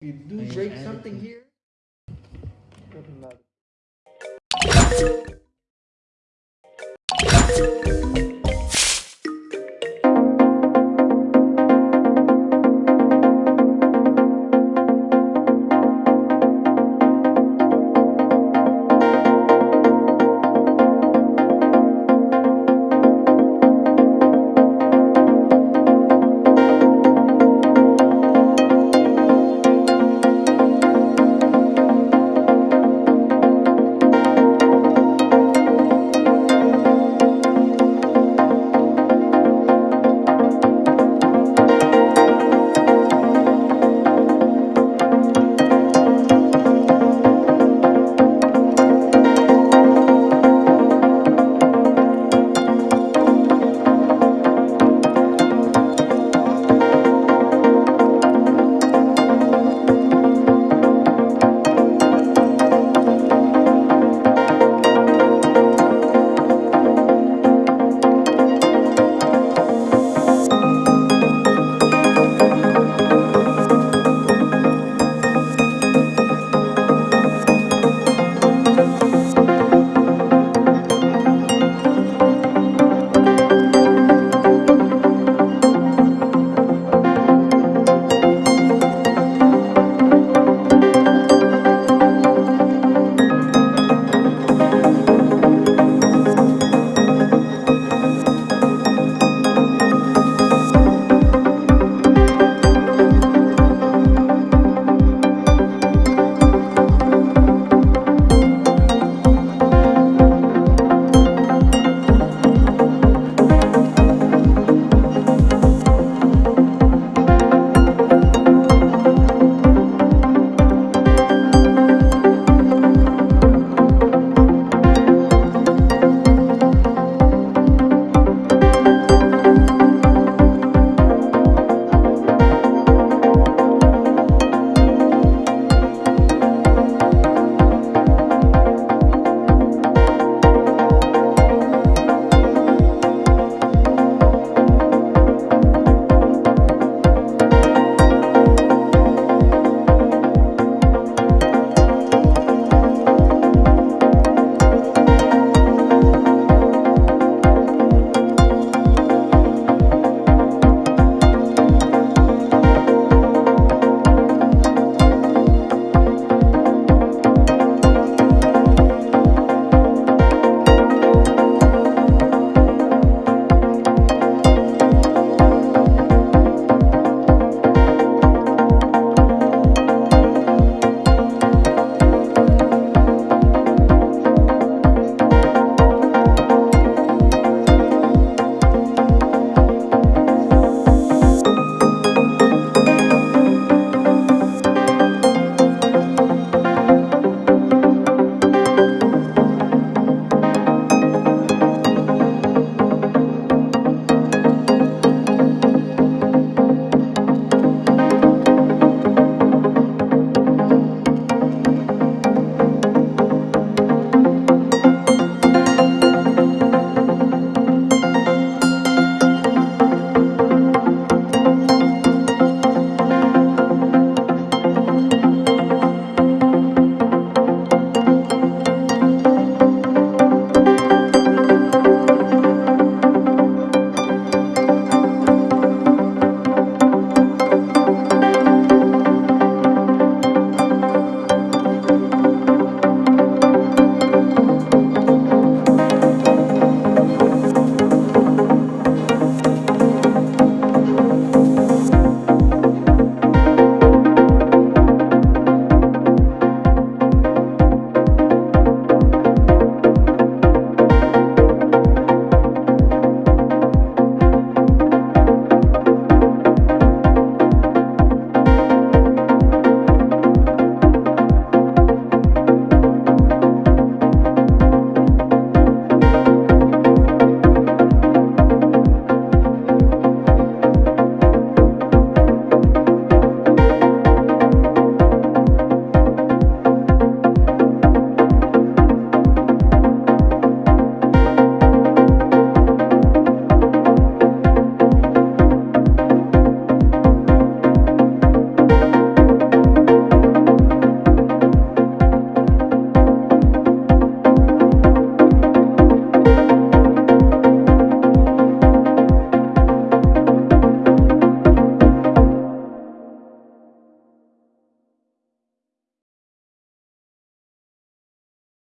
you do Ayun, break something here,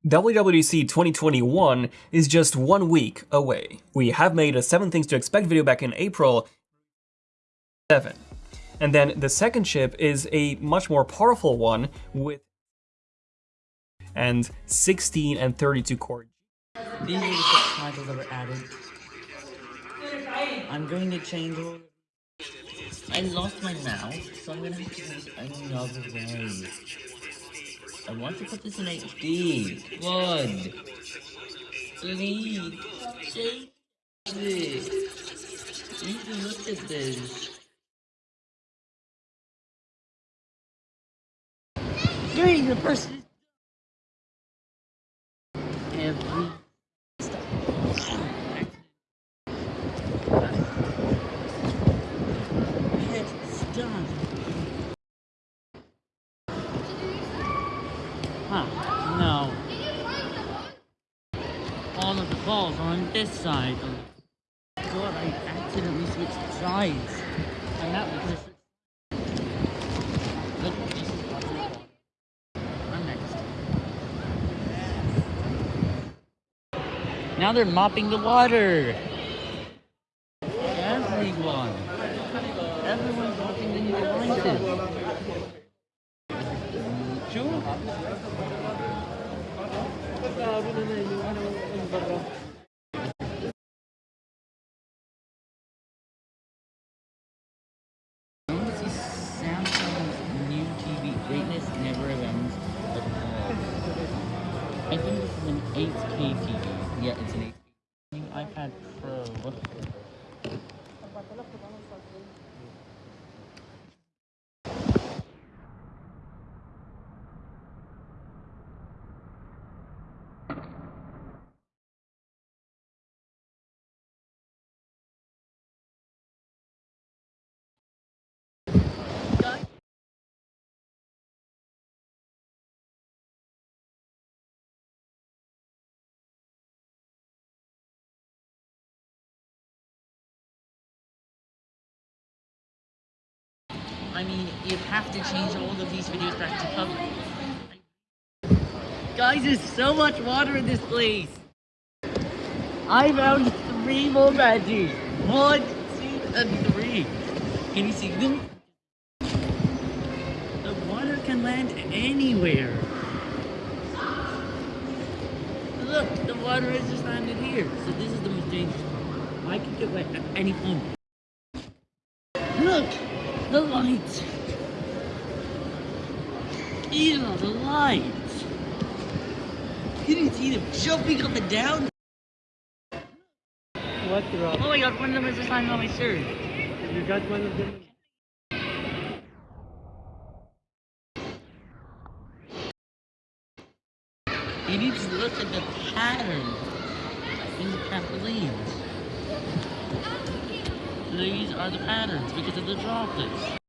WWDC 2021 is just one week away. We have made a 7 Things to Expect video back in April 7. And then the second chip is a much more powerful one with and 16 and 32 core. These are the subtitles that were added. I'm going to change all I lost my mouse, so I'm gonna have to use another way. I want to put this in HD. Please. Change this. You need look at this. Doing the person All of the balls on this side. God, I accidentally switched sides. And that was just... I'm next. Now they're mopping the water. Everyone. Everyone's mopping the new devices. 8K TV. Yeah, it's an 8K. New iPad Pro. I mean, you have to change all of these videos back to public. Guys, there's so much water in this place. I found three more badges. One, two, and three. Can you see them? The water can land anywhere. Look, the water has just landed here. So this is the most dangerous part. I could get wet at any point. The lights! Are the lights! You didn't see them jumping up and down? What Rob? Oh my god, one of them is just lying on my shirt. You got one of them? You need to look at the pattern in the trampolines. These are the patterns because of the droplets.